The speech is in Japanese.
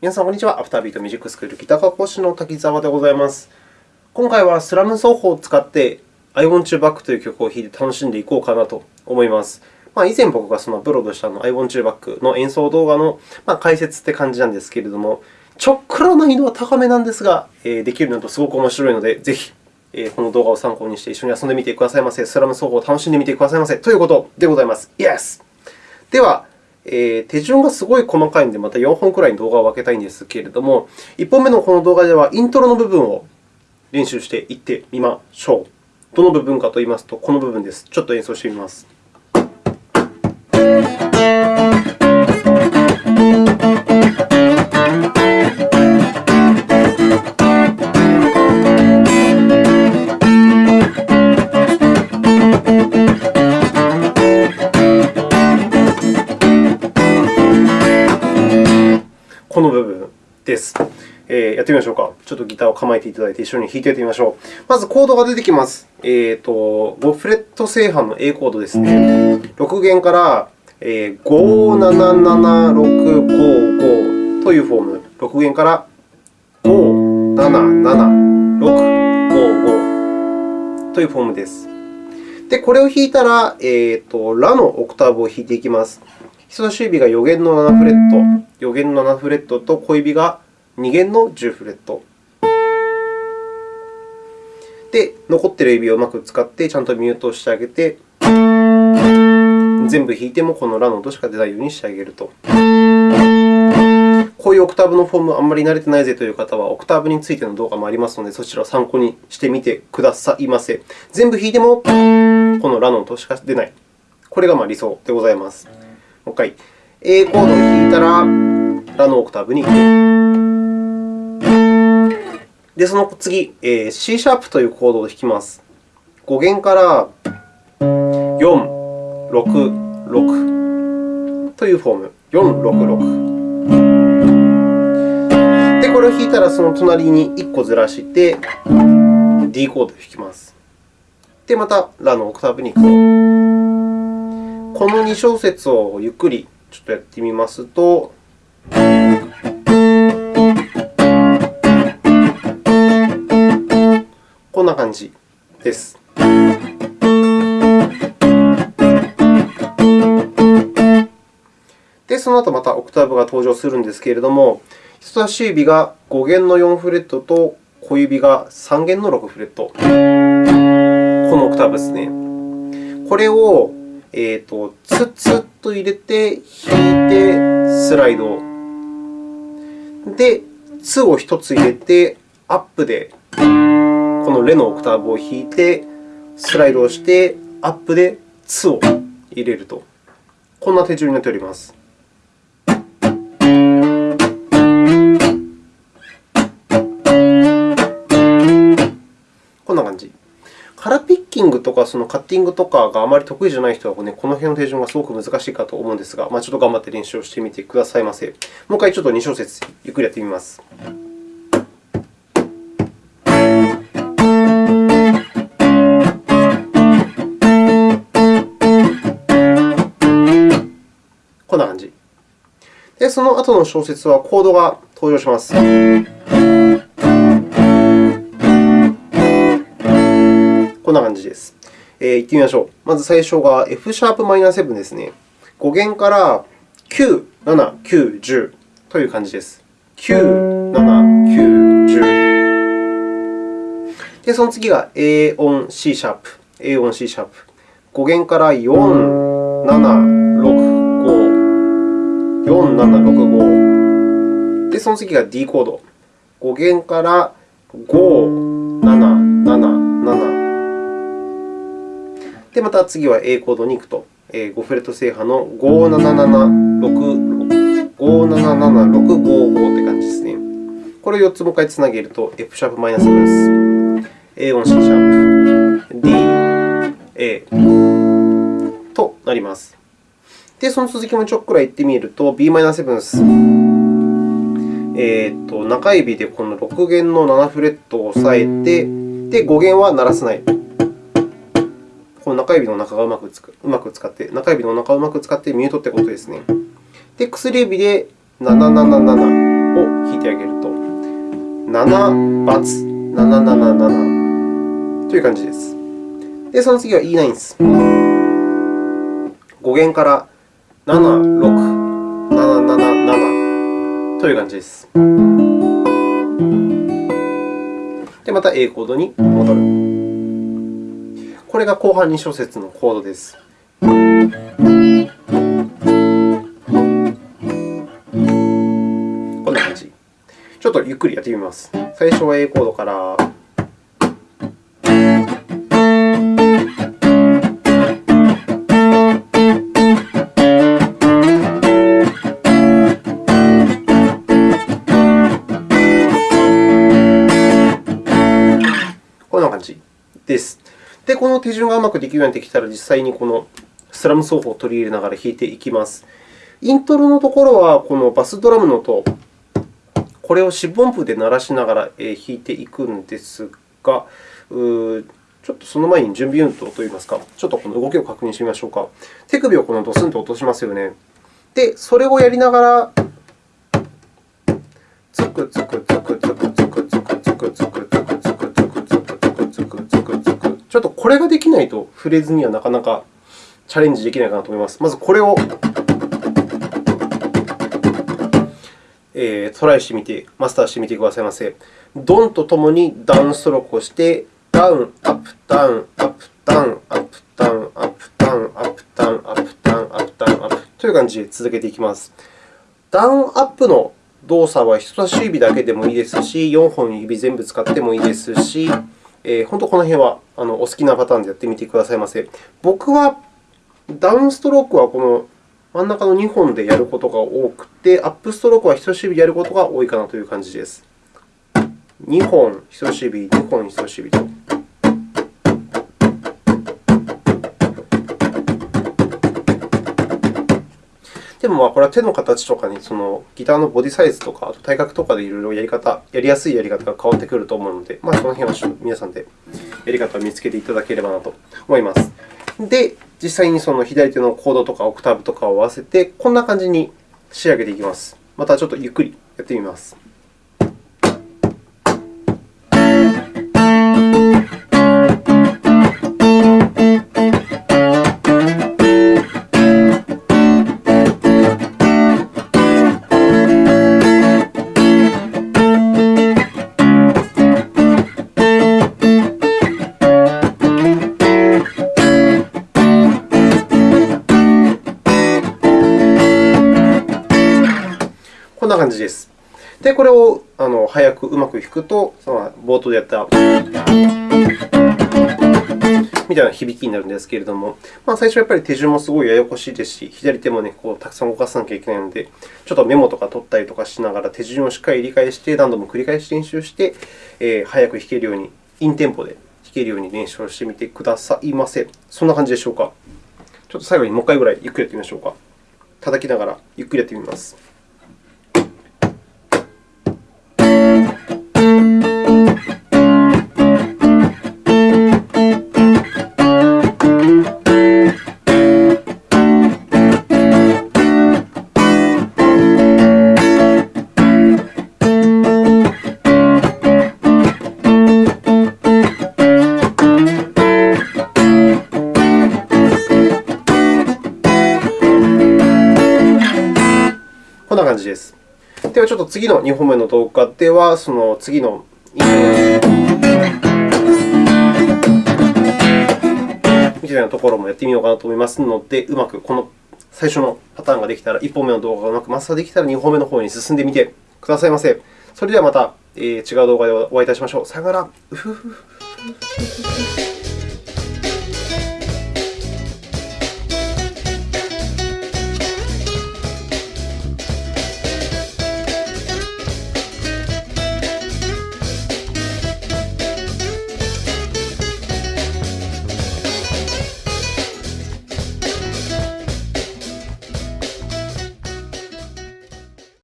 皆さん、こんにちは。アフタービートミュージックスクールギター科講師の滝沢でございます。今回はスラム奏法を使って I Want You Back という曲を弾いて楽しんでいこうかなと思います。まあ、以前僕がそのブロードしたの I Want You Back の演奏動画の解説って感じなんですけれども、ちょっくら難易度は高めなんですが、できるのとすごく面白いので、ぜひこの動画を参考にして一緒に遊んでみてくださいませ。スラム奏法を楽しんでみてくださいませ。ということでございます。Yes! では、えー、手順がすごい細かいので、また4本くらいに動画を分けたいんですけれども、1本目のこの動画では、イントロの部分を練習していってみましょう。どの部分かといいますと、この部分です。ちょっと演奏してみます。えー、やってみましょうか。ちょっとギターを構えていただいて一緒に弾いてみましょう。まず、コードが出てきます。えーと、5フレット正半の A コードですね。6弦から、えー、577655というフォーム。6弦から5776555というフォームです。で、これを弾いたら、えーと、ラのオクターブを弾いていきます。人差し指が4弦の7フレット、4弦の7フレットと小指が2弦の10フレット。で、残っている指をうまく使ってちゃんとミュートしてあげて、全部弾いてもこのラの音しか出ないようにしてあげると。こういうオクターブのフォームあんまり慣れてないぜという方は、オクターブについての動画もありますので、そちらを参考にしてみてくださいませ。全部弾いてもこのラの音しか出ない。これがま理想でございます。もう一回。A コードを弾いたら、ラのオクターブに行く。で、その次、C シャープというコードを弾きます。5弦から4、6、6というフォーム。4、6、6。で、これを弾いたら、その隣に1個ずらして、D コードを弾きます。で、またラのオクターブに行くと。この2小節をゆっくりちょっとやってみますと、こんな感じです。で、その後またオクターブが登場するんですけれども、人差し指が5弦の4フレットと小指が3弦の6フレット。このオクターブですね。これをえーと、ツツと入れて、弾いて、スライド。で、ツを1つ入れて、アップでこのレのオクターブを弾いて、スライドをして、アップでツを入れると。こんな手順になっております。こんな感じ。カラピッキングとかそのカッティングとかがあまり得意じゃない人は、ね、この辺の手順がすごく難しいかと思うんですが、まあ、ちょっと頑張って練習をしてみてくださいませ。もう一回ちょっと2小節ゆっくりやってみます。で、その後の小節はコードが登場します。こんな感じです。えー、行ってみましょう。まず最初が F シャープマイナー7ですね。5弦から9、7、9、10という感じです。9、7、9、10。で、その次が A 音 C シャープ。A 音 C シャープ。5弦から4、7、4、7、6、5。で、その次が D コード。5弦から5、7、7、7。で、また次は A コードに行くと、5フレット正波の5776555って感じですね。これを4つもう一回つなげると F シャープマイナスです。A 音 C シャープ、D、A となります。で、その続きもちょっくらいってみると、b マイナス7ス。えーと、中指でこの6弦の7フレットを押さえて、で、5弦は鳴らさない。この中指の中がうまくつくうまく使って、中指の中をうまく使ってミュートということですね。で、薬指で777を弾いてあげると、7バツ、777という感じです。で、その次は E9 です。5弦から7、6、7、7、7という感じです。で、また A コードに戻る。これが後半2小節のコードです。こんな感じ。ちょっとゆっくりやってみます。最初は A コードから。です。で、この手順がうまくできるようになってきたら、実際にこのスラム奏法を取り入れながら弾いていきます。イントロのところは、このバスドラムの音、これを四分音符で鳴らしながら弾いていくんですが、ちょっとその前に準備運動といいますか、ちょっとこの動きを確認してみましょうか。手首をこのドスンと落としますよね。で、それをやりながら、つくつくつくつくつくつくちょっとこれができないとフレーズにはなかなかチャレンジできないかなと思います。まずこれを、え、トライしてみて、マスターしてみてくださいませ。ドンとともにダウンストロークをして、ダウン、アップ、ダウン、アップ、ダウン、アップ、ダウン、アップ、ダウン、アップ、ダウン、アップ、ダウン、アップ、ダウン、アップという感じで続けていきます。ダウン、アップの動作は人差し指だけでもいいですし、4本指全部使ってもいいですし、え、本当この辺はあのお好きなパターンでやってみてくださいませ。僕はダウンストロークはこの真ん中の2本でやることが多くて、アップストロークは人差し指でやることが多いかなという感じです。2本人差し指、2本人差し指と。でも、これは手の形とかに、そのギターのボディサイズとか、あと体格とかでいろいろやり方、やりやすいやり方が変わってくると思うので、まあ、その辺は皆さんでやり方を見つけていただければなと思います。で、実際にその左手のコードとかオクターブとかを合わせて、こんな感じに仕上げていきます。またちょっとゆっくりやってみます。な感じです。で、これをあの早くうまく弾くと、その冒頭でやったみたいな響きになるんですけれども、まあ、最初はやっぱり手順もすごいややこしいですし、左手も、ね、こうたくさん動かさなきゃいけないので、ちょっとメモとか取ったりとかしながら手順をしっかり理解して、何度も繰り返し練習して、えー、早く弾けるように、インテンポで弾けるように練習をしてみてくださいませ。そんな感じでしょうか。ちょっと最後にもう一回ぐらいゆっくりやってみましょうか。叩きながらゆっくりやってみます。次の2本目の動画では、その次のみたいなところもやってみようかなと思いますので、うまくこの最初のパターンができたら、1本目の動画がうまくマスターできたら、2本目の方に進んでみてくださいませ。それではまた、えー、違う動画でお会いいたしましょう。さよなら。